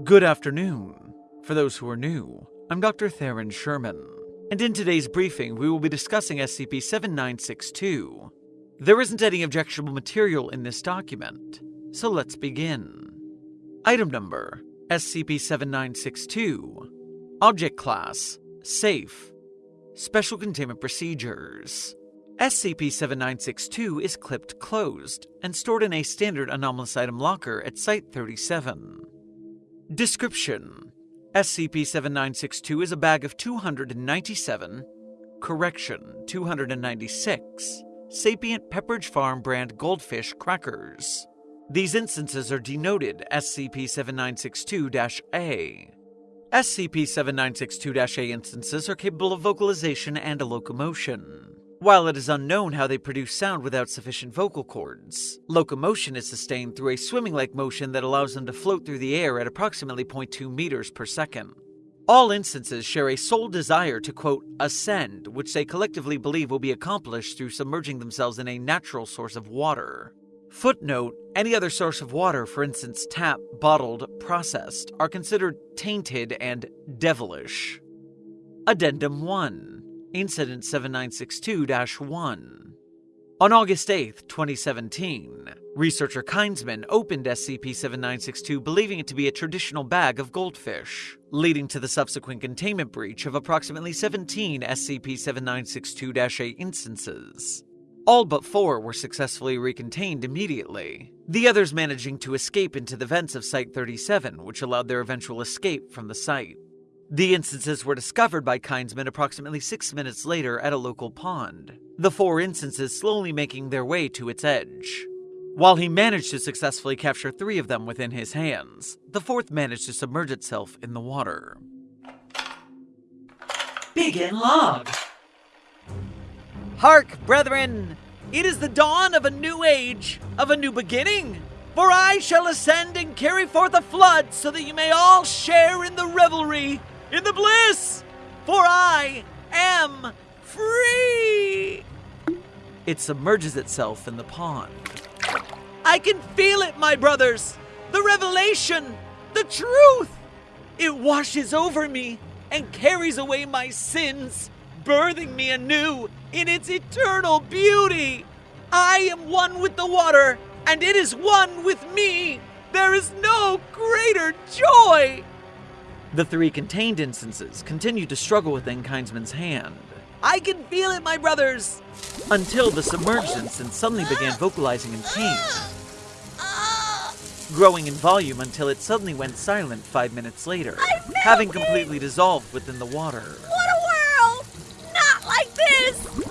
Good afternoon. For those who are new, I'm Dr. Theron Sherman, and in today's briefing, we will be discussing SCP 7962. There isn't any objectionable material in this document, so let's begin. Item number SCP 7962. Object Class Safe. Special Containment Procedures. SCP 7962 is clipped closed and stored in a standard anomalous item locker at Site 37. Description SCP 7962 is a bag of 297, correction, 296, sapient Pepperidge Farm brand goldfish crackers. These instances are denoted SCP 7962 A. SCP 7962 A instances are capable of vocalization and locomotion. While it is unknown how they produce sound without sufficient vocal cords, locomotion is sustained through a swimming like motion that allows them to float through the air at approximately 0.2 meters per second. All instances share a sole desire to, quote, ascend, which they collectively believe will be accomplished through submerging themselves in a natural source of water. Footnote Any other source of water, for instance, tap, bottled, processed, are considered tainted and devilish. Addendum 1 Incident 7962 1. On August 8, 2017, researcher Kindsman opened SCP 7962 believing it to be a traditional bag of goldfish, leading to the subsequent containment breach of approximately 17 SCP 7962 A instances. All but four were successfully recontained immediately, the others managing to escape into the vents of Site 37, which allowed their eventual escape from the site. The instances were discovered by Kindsman approximately six minutes later at a local pond, the four instances slowly making their way to its edge. While he managed to successfully capture three of them within his hands, the fourth managed to submerge itself in the water. Begin log. Hark, brethren! It is the dawn of a new age, of a new beginning! For I shall ascend and carry forth a flood so that you may all share in the revelry in the bliss, for I am free. It submerges itself in the pond. I can feel it, my brothers. The revelation, the truth. It washes over me and carries away my sins, birthing me anew in its eternal beauty. I am one with the water, and it is one with me. There is no greater joy. The three contained instances continued to struggle within Kindsman's hand. I can feel it, my brothers! Until the submerged instance suddenly began vocalizing in pain, growing in volume until it suddenly went silent five minutes later, having completely dissolved within the water. What a world! Not like this!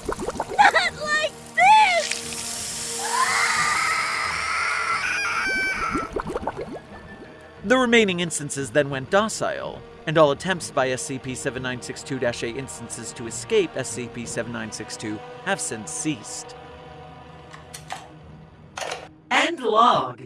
The remaining instances then went docile, and all attempts by SCP 7962 A instances to escape SCP 7962 have since ceased. End log.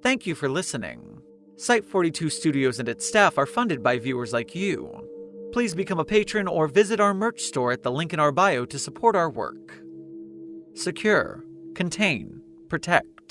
Thank you for listening. Site 42 Studios and its staff are funded by viewers like you. Please become a patron or visit our merch store at the link in our bio to support our work. Secure, contain, protect.